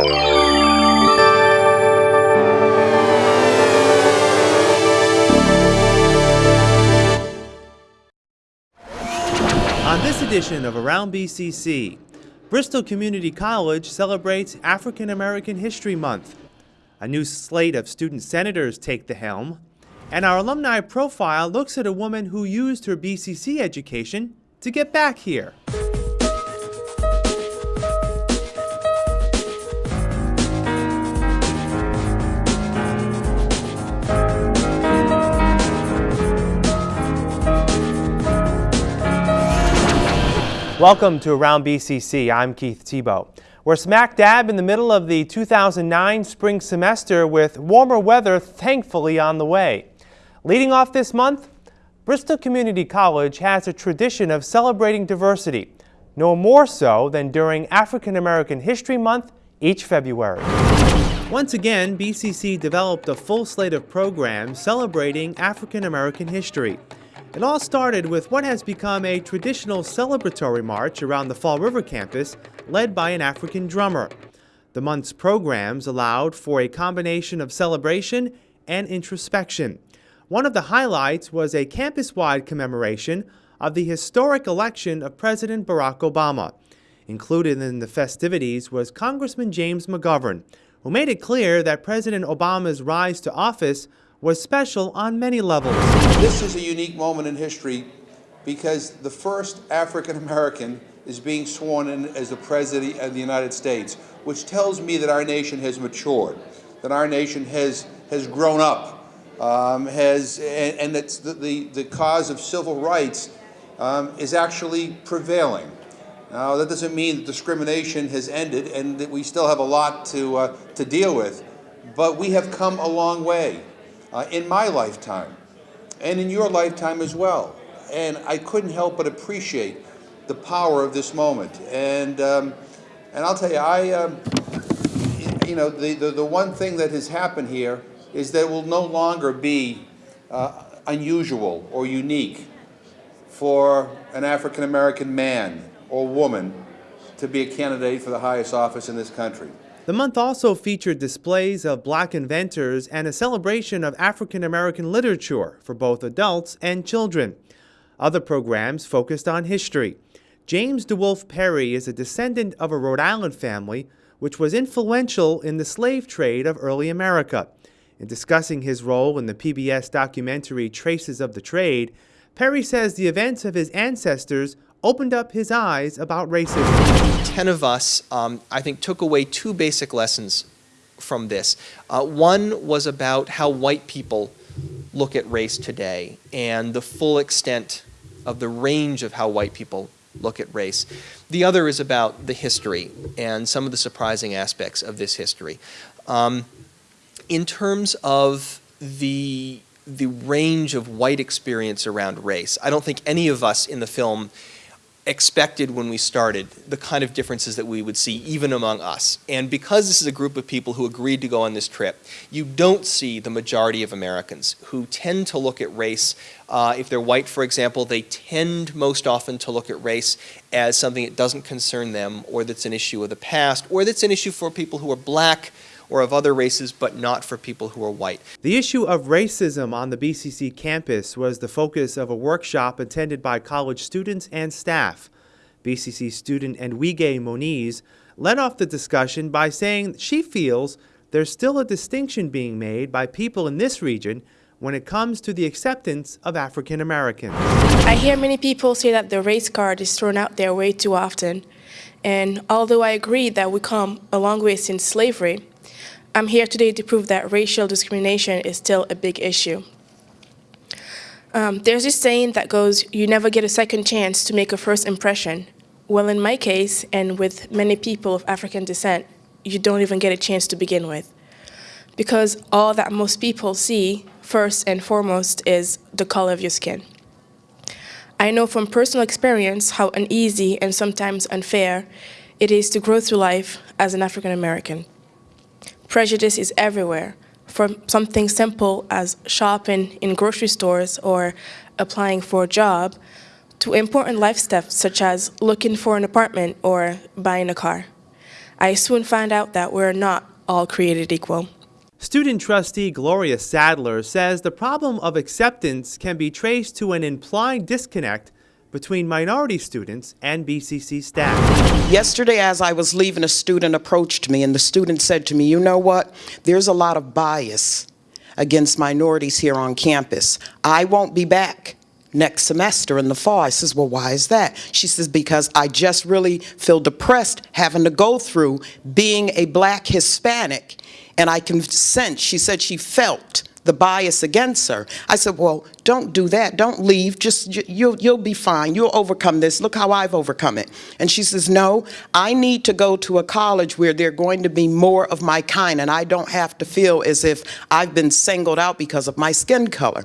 On this edition of Around BCC, Bristol Community College celebrates African American History Month. A new slate of student senators take the helm, and our alumni profile looks at a woman who used her BCC education to get back here. Welcome to Around BCC. I'm Keith Tebow. We're smack dab in the middle of the 2009 spring semester with warmer weather thankfully on the way. Leading off this month, Bristol Community College has a tradition of celebrating diversity, no more so than during African American History Month each February. Once again, BCC developed a full slate of programs celebrating African American history. It all started with what has become a traditional celebratory march around the Fall River campus led by an African drummer. The month's programs allowed for a combination of celebration and introspection. One of the highlights was a campus-wide commemoration of the historic election of President Barack Obama. Included in the festivities was Congressman James McGovern, who made it clear that President Obama's rise to office was special on many levels. This is a unique moment in history because the first African American is being sworn in as the President of the United States, which tells me that our nation has matured, that our nation has, has grown up, um, has, and, and that the, the, the, cause of civil rights um, is actually prevailing. Now, that doesn't mean that discrimination has ended and that we still have a lot to, uh, to deal with, but we have come a long way uh, in my lifetime and in your lifetime as well. And I couldn't help but appreciate the power of this moment. And, um, and I'll tell you, I, um, you know, the, the, the, one thing that has happened here is that it will no longer be uh, unusual or unique for an African American man or woman to be a candidate for the highest office in this country. The month also featured displays of black inventors and a celebration of African American literature for both adults and children. Other programs focused on history. James DeWolf Perry is a descendant of a Rhode Island family which was influential in the slave trade of early America. In discussing his role in the PBS documentary Traces of the Trade, Perry says the events of his ancestors opened up his eyes about racism. Ten of us, um, I think, took away two basic lessons from this. Uh, one was about how white people look at race today and the full extent of the range of how white people look at race. The other is about the history and some of the surprising aspects of this history. Um, in terms of the the range of white experience around race, I don't think any of us in the film expected when we started the kind of differences that we would see even among us. And because this is a group of people who agreed to go on this trip, you don't see the majority of Americans who tend to look at race, uh, if they're white for example, they tend most often to look at race as something that doesn't concern them or that's an issue of the past or that's an issue for people who are black or of other races, but not for people who are white. The issue of racism on the BCC campus was the focus of a workshop attended by college students and staff. BCC student Enwige Moniz led off the discussion by saying she feels there's still a distinction being made by people in this region when it comes to the acceptance of African Americans. I hear many people say that the race card is thrown out there way too often. And although I agree that we come a long way since slavery, I'm here today to prove that racial discrimination is still a big issue. Um, there's this saying that goes, you never get a second chance to make a first impression. Well, in my case, and with many people of African descent, you don't even get a chance to begin with. Because all that most people see, first and foremost, is the color of your skin. I know from personal experience how uneasy and sometimes unfair it is to grow through life as an African American. Prejudice is everywhere, from something simple as shopping in grocery stores or applying for a job, to important life steps such as looking for an apartment or buying a car. I soon found out that we're not all created equal. Student trustee Gloria Sadler says the problem of acceptance can be traced to an implied disconnect between minority students and BCC staff. Yesterday, as I was leaving, a student approached me, and the student said to me, You know what? There's a lot of bias against minorities here on campus. I won't be back next semester in the fall. I says, Well, why is that? She says, Because I just really feel depressed having to go through being a black Hispanic. And I can sense, she said she felt the bias against her. I said, well, don't do that. Don't leave. Just, you'll, you'll be fine. You'll overcome this. Look how I've overcome it. And she says, no, I need to go to a college where there are going to be more of my kind and I don't have to feel as if I've been singled out because of my skin color.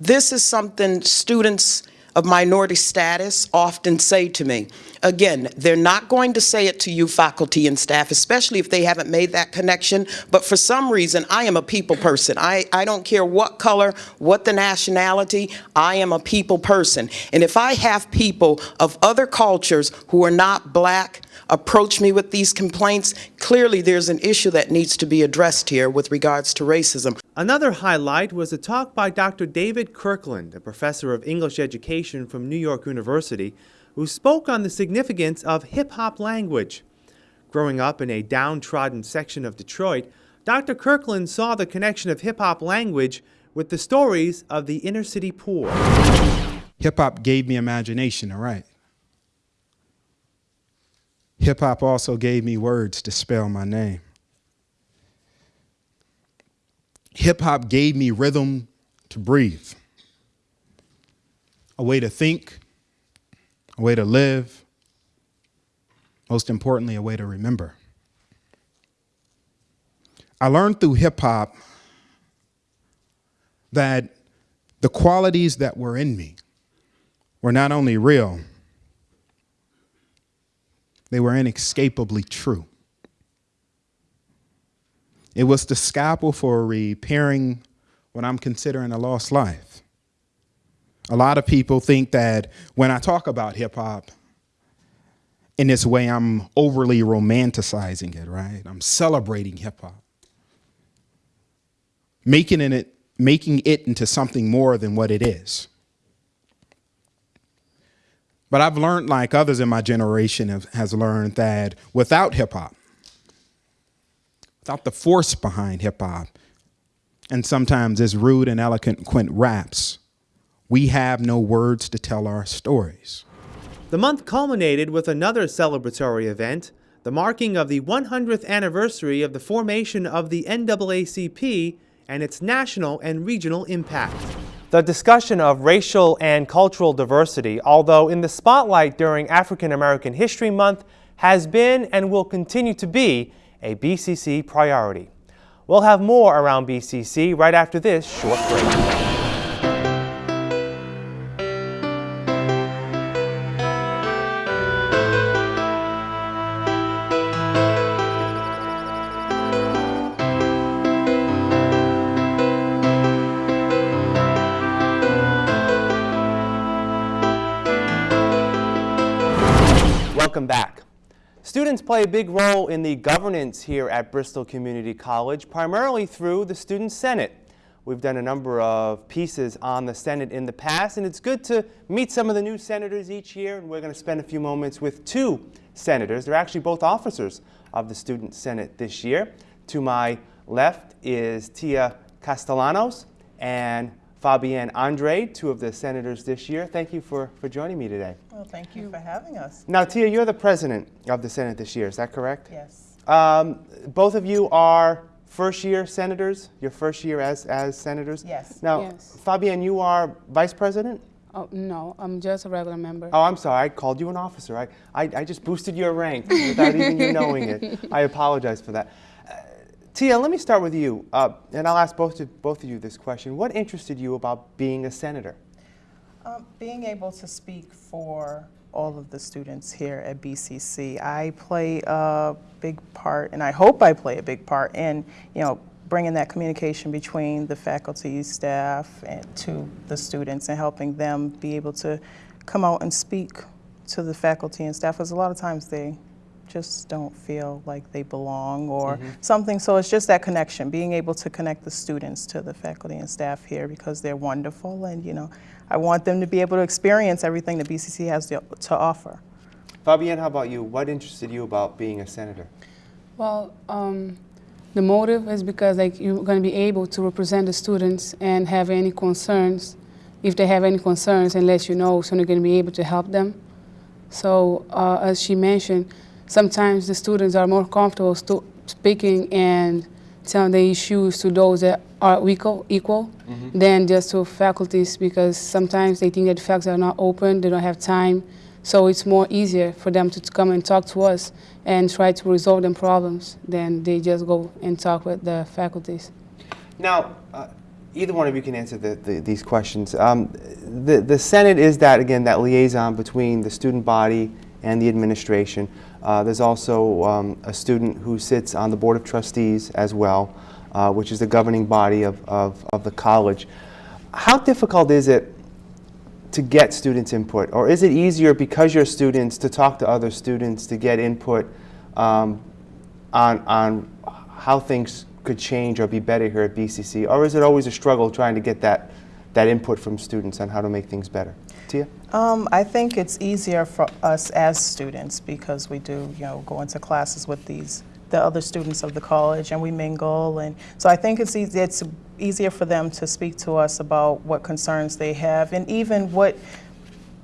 This is something students of minority status often say to me. Again, they're not going to say it to you, faculty and staff, especially if they haven't made that connection, but for some reason, I am a people person. I, I don't care what color, what the nationality, I am a people person. And if I have people of other cultures who are not black, approach me with these complaints, clearly there's an issue that needs to be addressed here with regards to racism. Another highlight was a talk by Dr. David Kirkland, a professor of English education from New York University, who spoke on the significance of hip-hop language. Growing up in a downtrodden section of Detroit, Dr. Kirkland saw the connection of hip-hop language with the stories of the inner city poor. Hip-hop gave me imagination, all right. Hip hop also gave me words to spell my name. Hip hop gave me rhythm to breathe, a way to think, a way to live, most importantly, a way to remember. I learned through hip hop that the qualities that were in me were not only real, they were inescapably true. It was the scalpel for repairing what I'm considering a lost life. A lot of people think that when I talk about hip hop, in this way, I'm overly romanticizing it, right? I'm celebrating hip hop, making it, making it into something more than what it is. But I've learned, like others in my generation have, has learned, that without hip hop, without the force behind hip hop, and sometimes as rude and eloquent Quint raps, we have no words to tell our stories. The month culminated with another celebratory event, the marking of the 100th anniversary of the formation of the NAACP and its national and regional impact. The discussion of racial and cultural diversity, although in the spotlight during African American History Month, has been and will continue to be a BCC priority. We'll have more around BCC right after this short break. Play a big role in the governance here at Bristol Community College, primarily through the Student Senate. We've done a number of pieces on the Senate in the past, and it's good to meet some of the new senators each year, and we're going to spend a few moments with two senators. They're actually both officers of the Student Senate this year. To my left is Tia Castellanos and Fabienne Andre, two of the senators this year. Thank you for, for joining me today. Well, thank you for having us. Now, Tia, you're the president of the Senate this year, is that correct? Yes. Um, both of you are first year senators, your first year as, as senators? Yes. Now, Yes. Fabienne, you are vice president? Oh, no, I'm just a regular member. Oh, I'm sorry, I called you an officer. I, I, I just boosted your rank without even you knowing it. I apologize for that. Tia, let me start with you, uh, and I'll ask both of, both of you this question. What interested you about being a senator? Um, being able to speak for all of the students here at BCC, I play a big part, and I hope I play a big part in, you know, bringing that communication between the faculty, staff, and to the students, and helping them be able to come out and speak to the faculty and staff. Because a lot of times they just don't feel like they belong or something. So it's just that connection, being able to connect the students to the faculty and staff here because they're wonderful and, you know, I want them to be able to experience everything that BCC has to, to offer. Fabienne, how about you? What interested you about being a senator? Well, um, the motive is because like you're going to be able to represent the students and have any concerns, if they have any concerns, and let you know, so you're going to be able to help them. So uh, as she mentioned, sometimes the students are more comfortable speaking and telling their issues to those that are equal, equal than just to faculties because sometimes they think that the faculty are not open, they don't have time. So it's more easier for them to, to come and talk to us and try to resolve them problems than they just go and talk with the faculties. Now, uh, either one of you can answer the, the, these questions. Um, the, the Senate is that, again, that liaison between the student body and the administration. Uh, there's also um, a student who sits on the Board of Trustees as well, uh, which is the governing body of, of, of the college. How difficult is it to get students' input? Or is it easier because you're students to talk to other students to get input um, on, on how things could change or be better here at BCC? Or is it always a struggle trying to get that, that input from students on how to make things better? Tia? Um, I think it's easier for us as students because we do, you know, go into classes with these the other students of the college and we mingle and so I think it's easy, it's easier for them to speak to us about what concerns they have and even what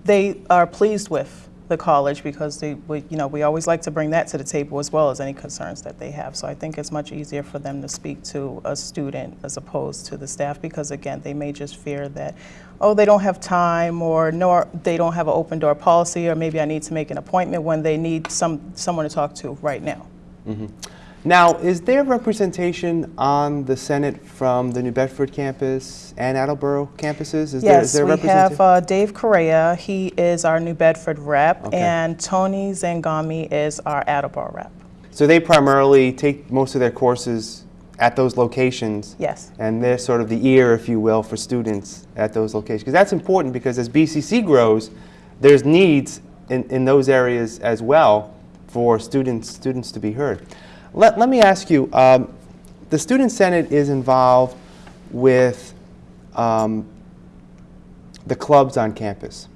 they are pleased with the college because they, we, you know, we always like to bring that to the table as well as any concerns that they have. So I think it's much easier for them to speak to a student as opposed to the staff because again, they may just fear that, oh, they don't have time or nor they don't have an open door policy or maybe I need to make an appointment when they need some someone to talk to right now. Mm-hmm. Now, is there representation on the Senate from the New Bedford campus and Attleboro campuses? Is there, is Yes, there we have uh, Dave Correa. He is our New Bedford rep, Okay. and Tony Zangami is our Attleboro rep. So they primarily take most of their courses at those locations? Yes. And they're sort of the ear, if you will, for students at those locations. Because that's important because as BCC grows, there's needs in, in those areas as well for students, students to be heard. Let, let me ask you, um, the Student Senate is involved with um, the clubs on campus,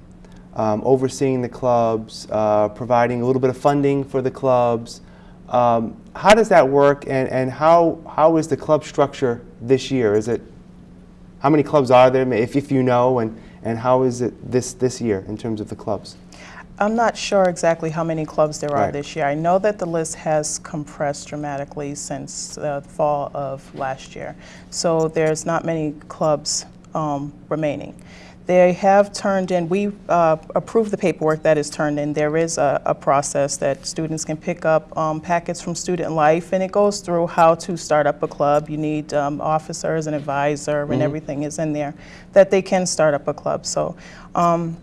um, overseeing the clubs, uh, providing a little bit of funding for the clubs. Um, how does that work, and, and how, how is the club structure this year? Is it how many clubs are there, if, if you know, and, and how is it this, this year in terms of the clubs? I'm not sure exactly how many clubs there are Right. this year. I know that the list has compressed dramatically since the fall of last year. So there's not many clubs um, remaining. They have turned in, we uh, approved the paperwork that is turned in. There is a, a process that students can pick up um, packets from Student Life, and it goes through how to start up a club. You need um, officers, and advisor, and everything is in there that they can start up a club. So um,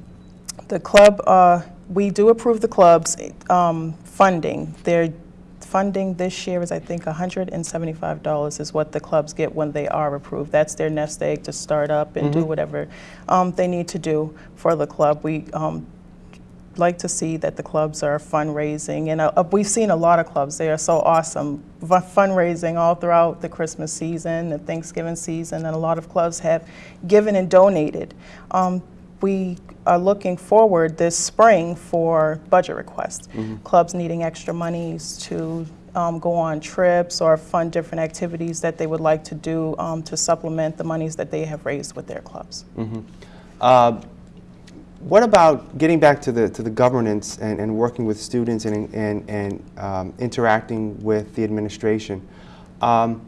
the club, uh, we do approve the club's um, funding. Their funding this year is, I think, $175 is what the clubs get when they are approved. That's their nest egg to start up and do whatever um, they need to do for the club. We um, like to see that the clubs are fundraising, and uh, we've seen a lot of clubs. They are so awesome, Fu- fundraising all throughout the Christmas season, the Thanksgiving season, and a lot of clubs have given and donated. We are looking forward this spring for budget requests. Clubs needing extra monies to um, go on trips or fund different activities that they would like to do um, to supplement the monies that they have raised with their clubs. Uh, what about getting back to the, to the governance and, and working with students and, and, and um, interacting with the administration? Um,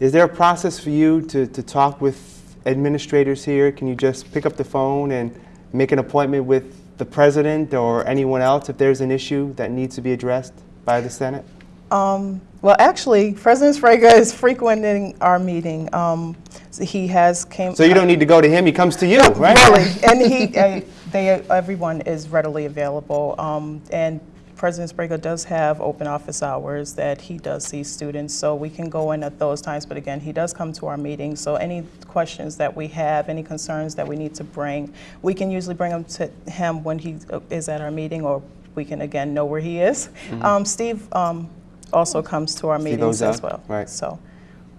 is there a process for you to, to talk with administrators here? Can you just pick up the phone and make an appointment with the president or anyone else if there's an issue that needs to be addressed by the Senate? Um, well, actually, President Sbrega is frequenting our meeting. Um, so he has came. So you don't need to go to him, he comes to you, right? Really, and he, uh, they, everyone is readily available. Um, and President Sbrega does have open office hours that he does see students, so we can go in at those times. But again, he does come to our meetings, so any questions that we have, any concerns that we need to bring, we can usually bring them to him when he uh, is at our meeting or we can again know where he is. Um, Steve um, also comes to our meetings as well. right. So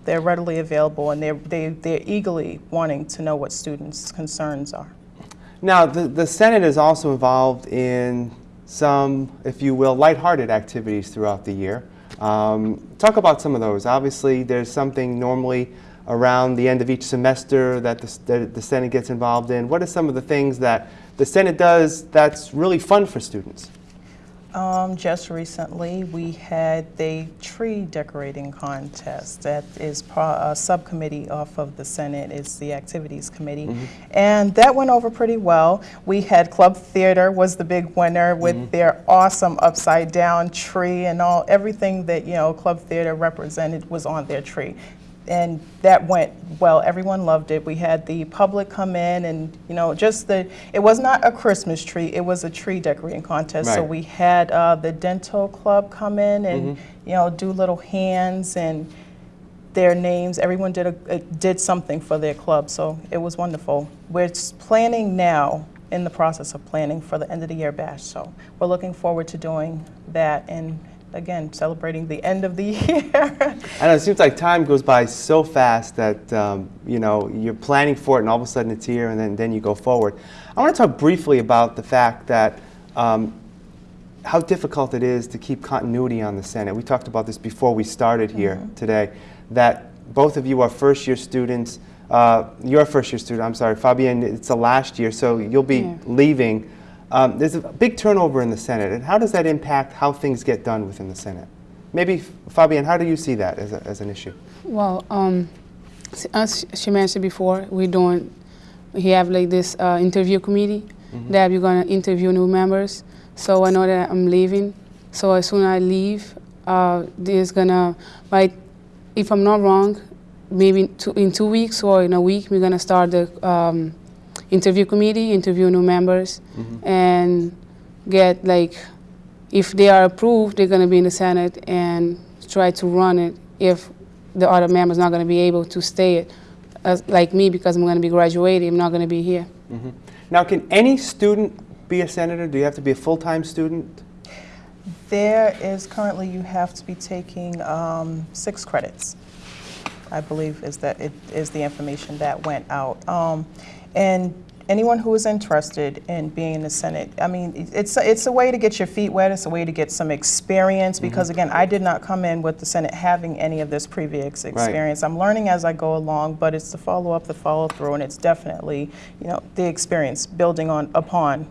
they're readily available and they're, they, they're eagerly wanting to know what students' concerns are. Now, the, the Senate is also involved in some, if you will, lighthearted activities throughout the year. Um, talk about some of those. Obviously, there's something normally around the end of each semester that the, that the Senate gets involved in. What are some of the things that the Senate does that's really fun for students? Um, just recently, we had the tree decorating contest. That is a subcommittee off of the Senate. It's the Activities Committee, and that went over pretty well. We had Club Theater was the big winner with their awesome upside down tree and all everything that you know Club Theater represented was on their tree. And that went well. Everyone loved it. We had the public come in, and you know, just the. It was not a Christmas tree. It was a tree decorating contest. So we had uh, the dental club come in and you know do little hands and their names. Everyone did a, uh, did something for their club, so it was wonderful. We're planning now, in the process of planning for the end of the year bash. So we're looking forward to doing that and again celebrating the end of the year. and it seems like time goes by so fast that um, you know you're planning for it, and all of a sudden it's here, and then then you go forward. I want to talk briefly about the fact that um, how difficult it is to keep continuity on the Senate. We talked about this before we started here today. That both of you are first-year students. Uh, you're a first-year student. I'm sorry, Fabienne. It's the last year, so you'll be Yeah. leaving. Um, there's a big turnover in the Senate, and how does that impact how things get done within the Senate? Maybe, Fabienne, how do you see that as, a, as an issue? Well, um, as she mentioned before, we're doing, we have like this uh, interview committee that we're gonna interview new members. So I know that I'm leaving. So as soon as I leave, uh, there's gonna, like, if I'm not wrong, maybe two, in two weeks or in a week, we're gonna start the um, interview committee, interview new members, and get like, if they are approved, they're gonna be in the Senate and try to run it. If the other members not going to be able to stay it, as, like me, because I'm going to be graduating, I'm not going to be here. Now, can any student be a senator? Do you have to be a full-time student? There is currently, you have to be taking um, six credits, I believe is that, it is the information that went out. Um, And anyone who is interested in being in the Senate, I mean, it- it's, it's a way to get your feet wet, it's a way to get some experience, because again, I did not come in with the Senate having any of this previous experience. I'm learning as I go along, but it's the follow-up, the follow-through, and it's definitely, you know, the experience, building on, upon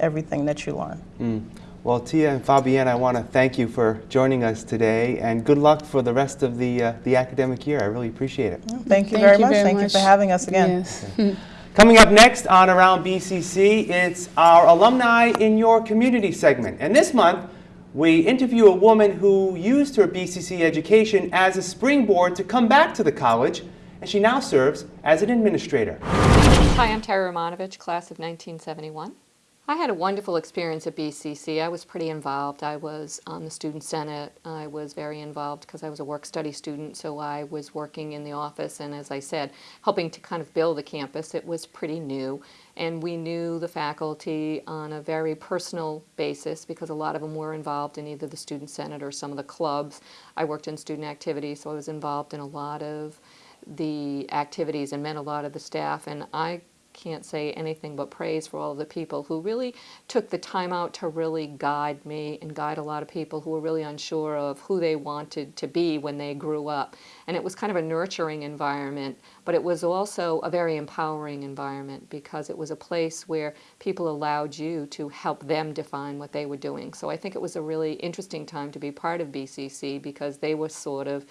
everything that you learn. Well, Tia and Fabienne, I want to thank you for joining us today, and good luck for the rest of the, uh, the academic year. I really appreciate it. Thank you very much. Thank you for having us again. Yes. Coming up next on Around BCC, it's our Alumni in Your Community segment. And this month, we interview a woman who used her BCC education as a springboard to come back to the college, and she now serves as an administrator. Hi, I'm Tara Romanovich, class of 1971. I had a wonderful experience at BCC. I was pretty involved. I was on the Student Senate. I was very involved because I was a work-study student, so I was working in the office and, as I said, helping to kind of build the campus. It was pretty new, and we knew the faculty on a very personal basis because a lot of them were involved in either the Student Senate or some of the clubs. I worked in student activities, so I was involved in a lot of the activities and met a lot of the staff, and I can't say anything but praise for all of the people who really took the time out to really guide me and guide a lot of people who were really unsure of who they wanted to be when they grew up. And it was kind of a nurturing environment, but it was also a very empowering environment because it was a place where people allowed you to help them define what they were doing. So I think it was a really interesting time to be part of BCC because they were sort of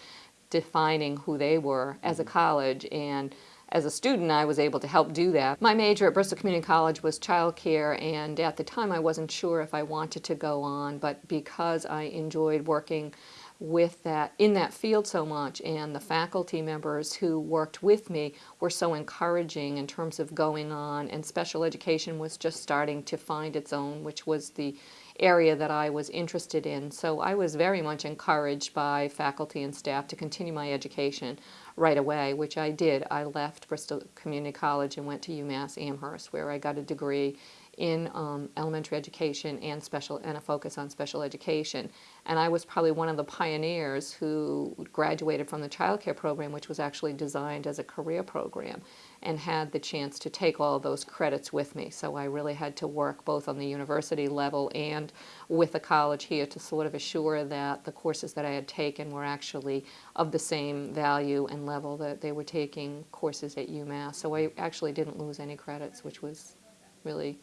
defining who they were as a mm-hmm. college and as a student I was able to help do that. My major at Bristol Community College was childcare and at the time I wasn't sure if I wanted to go on but because I enjoyed working with that in that field so much and the faculty members who worked with me were so encouraging in terms of going on and special education was just starting to find its own which was the area that I was interested in. So I was very much encouraged by faculty and staff to continue my education right away, which I did. I left Bristol Community College and went to UMass Amherst, where I got a degree in um, elementary education and special and a focus on special education. And I was probably one of the pioneers who graduated from the child care program, which was actually designed as a career program, and had the chance to take all those credits with me. So I really had to work both on the university level and with the college here to sort of assure that the courses that I had taken were actually of the same value and level that they were taking courses at UMass. So I actually didn't lose any credits, which was really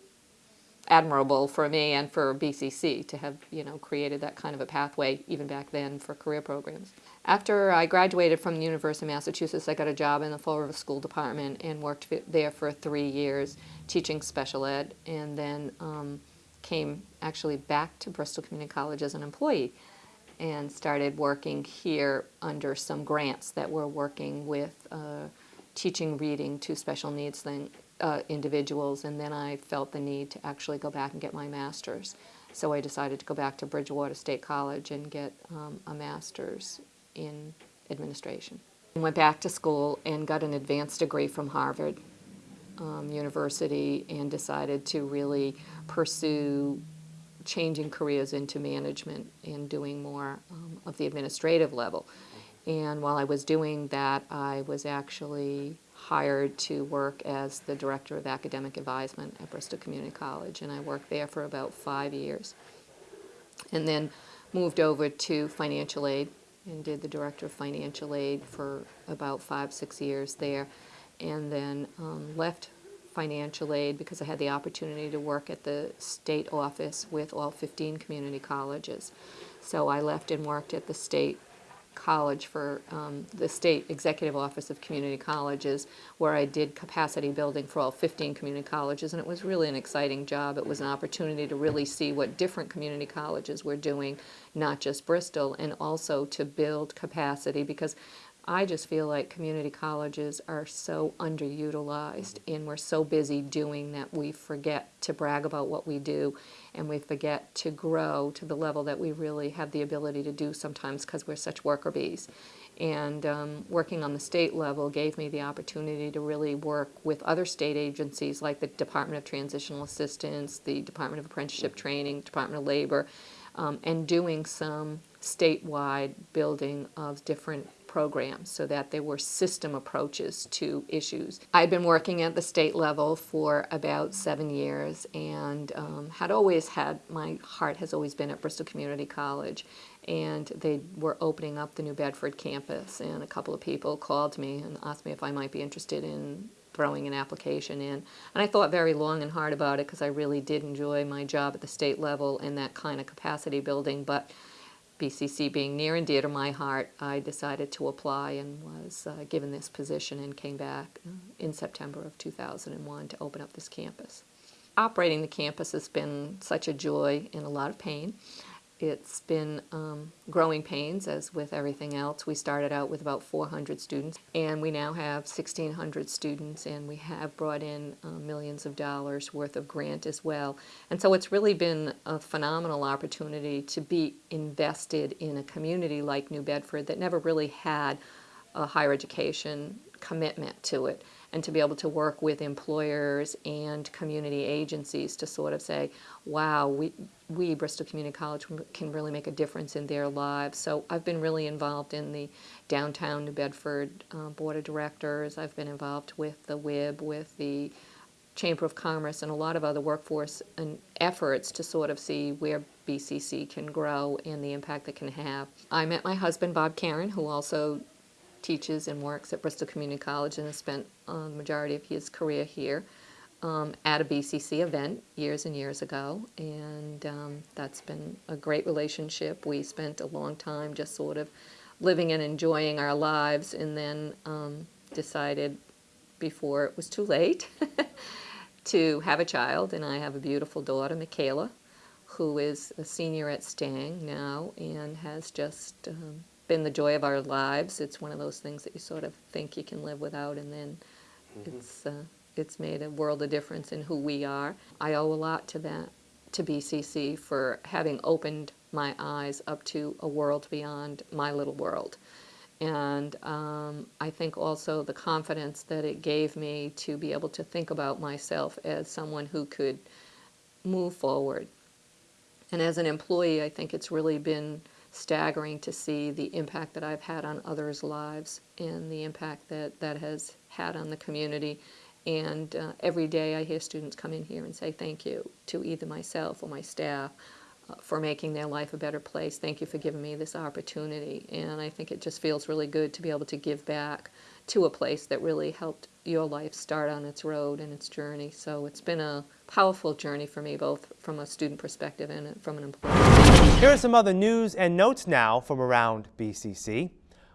admirable for me and for BCC to have you know created that kind of a pathway even back then for career programs. After I graduated from the University of Massachusetts, I got a job in the Fall River School Department and worked there for three years teaching special ed and then um, came actually back to Bristol Community College as an employee and started working here under some grants that were working with uh, teaching reading to special needs thing, uh, individuals, and then I felt the need to actually go back and get my master's. So I decided to go back to Bridgewater State College and get um, a master's in administration. Went back to school and got an advanced degree from Harvard um, University and decided to really pursue changing careers into management and doing more um, of the administrative level. And while I was doing that, I was actually hired to work as the Director of Academic Advisement at Bristol Community College, and I worked there for about five years. And then moved over to financial aid and did the Director of Financial Aid for about five, six years there, and then um, left financial aid because I had the opportunity to work at the state office with all 15 community colleges. So I left and worked at the state college for um, the State Executive Office of Community Colleges, where I did capacity building for all 15 community colleges, and it was really an exciting job. It was an opportunity to really see what different community colleges were doing, not just Bristol, and also to build capacity because I just feel like community colleges are so underutilized and we're so busy doing that we forget to brag about what we do and we forget to grow to the level that we really have the ability to do sometimes because we're such worker bees. And um, working on the state level gave me the opportunity to really work with other state agencies like the Department of Transitional Assistance, the Department of Apprenticeship Training, Department of Labor, um, and doing some statewide building of different programs so that there were system approaches to issues. I'd been working at the state level for about seven years and um, had always had, my heart has always been at Bristol Community College and they were opening up the New Bedford campus and a couple of people called me and asked me if I might be interested in throwing an application in. And I thought very long and hard about it because I really did enjoy my job at the state level in that kind of capacity building. But BCC being near and dear to my heart, I decided to apply and was uh, given this position and came back uh, in September of 2001 to open up this campus. Operating the campus has been such a joy and a lot of pain. It's been um, growing pains, as with everything else. We started out with about 400 students, and we now have 1,600 students, and we have brought in uh, millions of dollars worth of grant as well. And so it's really been a phenomenal opportunity to be invested in a community like New Bedford that never really had a higher education commitment to it and to be able to work with employers and community agencies to sort of say, wow, we, we, Bristol Community College, can really make a difference in their lives. So I've been really involved in the downtown New Bedford uh, Board of Directors. I've been involved with the WIB, with the Chamber of Commerce, and a lot of other workforce and efforts to sort of see where BCC can grow and the impact it can have. I met my husband, Bob Karen, who also teaches and works at Bristol Community College and has spent uh, the majority of his career here um, at a BCC event years and years ago, and um, that's been a great relationship. We spent a long time just sort of living and enjoying our lives, and then um, decided before it was too late to have a child, and I have a beautiful daughter, Michaela, who is a senior at Stang now and has just um, been the joy of our lives. It's one of those things that you sort of think you can live without, and then mm-hmm. it's uh, it's made a world of difference in who we are. I owe a lot to that, to BCC for having opened my eyes up to a world beyond my little world. And um, I think also the confidence that it gave me to be able to think about myself as someone who could move forward. And as an employee, I think it's really been staggering to see the impact that I've had on others' lives and the impact that that has had on the community. And uh, every day I hear students come in here and say thank you to either myself or my staff uh, for making their life a better place. Thank you for giving me this opportunity. And I think it just feels really good to be able to give back to a place that really helped your life start on its road and its journey. So it's been a powerful journey for me, both from a student perspective and from an employee. Here are some other news and notes now from around BCC.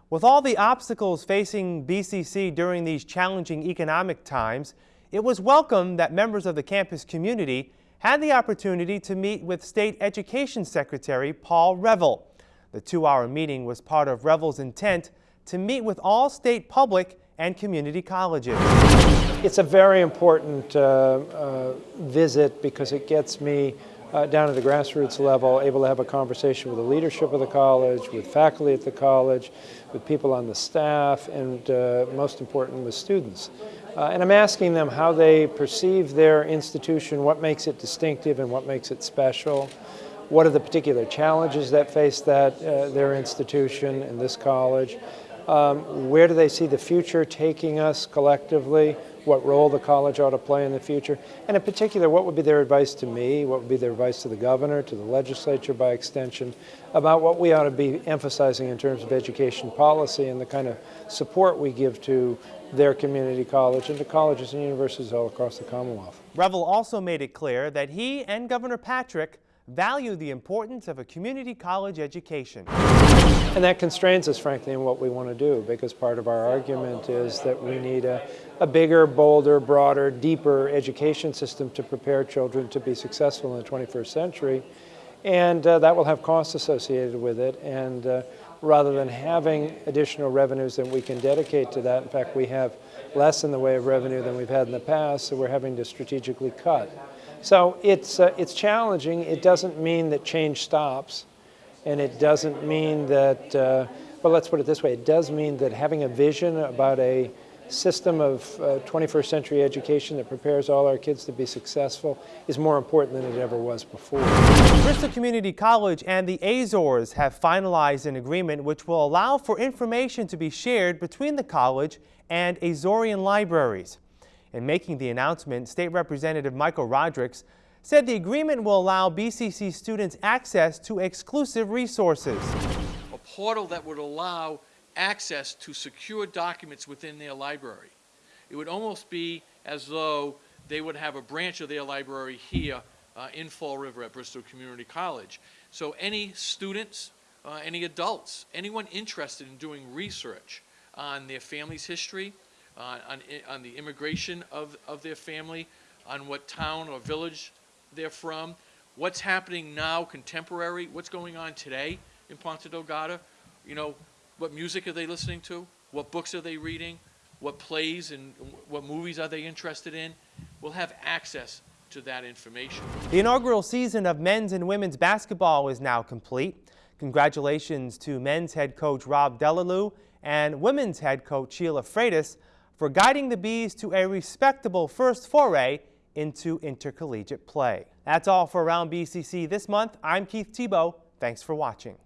With all the obstacles facing BCC during these challenging economic times, it was welcome that members of the campus community had the opportunity to meet with State Education Secretary Paul Reville. The two-hour meeting was part of Reville's intent to meet with all state public and community colleges. It's a very important uh, uh, visit because it gets me uh, down at the grassroots level, able to have a conversation with the leadership of the college, with faculty at the college, with people on the staff, and uh, most important, with students. Uh, and I'm asking them how they perceive their institution, what makes it distinctive and what makes it special. What are the particular challenges that face that uh, their institution and this college? Um, where do they see the future taking us collectively? what role the college ought to play in the future, and in particular, what would be their advice to me, what would be their advice to the governor, to the legislature by extension, about what we ought to be emphasizing in terms of education policy and the kind of support we give to their community college and to colleges and universities all across the Commonwealth. Reville also made it clear that he and Governor Patrick value the importance of a community college education. And that constrains us, frankly, in what we want to do, because part of our argument is that we need a, a bigger, bolder, broader, deeper education system to prepare children to be successful in the 21st century. And uh, that will have costs associated with it. And uh, rather than having additional revenues that we can dedicate to that, in fact, we have less in the way of revenue than we've had in the past, so we're having to strategically cut. So it's, uh, it's challenging. It doesn't mean that change stops, and it doesn't mean that, uh, well, let's put it this way, it does mean that having a vision about a system of uh, 21st century education that prepares all our kids to be successful is more important than it ever was before. Bristol Community College and the Azores have finalized an agreement which will allow for information to be shared between the college and Azorean libraries. In making the announcement, State Representative Michael Rodrigues said the agreement will allow BCC students access to exclusive resources. A portal that would allow access to secure documents within their library. It would almost be as though they would have a branch of their library here uh, in Fall River at Bristol Community College. So any students, uh, any adults, anyone interested in doing research on their family's history, uh, on, on the immigration of, of their family, on what town or village they're from, what's happening now, contemporary, what's going on today in Ponta Delgada, you know, what music are they listening to, what books are they reading, what plays and what movies are they interested in. We'll have access to that information. The inaugural season of men's and women's basketball is now complete. Congratulations to men's head coach Rob Delalue and women's head coach Sheila Freitas for guiding the Bees to a respectable first foray into intercollegiate play. That's all for Around BCC this month. I'm Keith Tebow. Thanks for watching.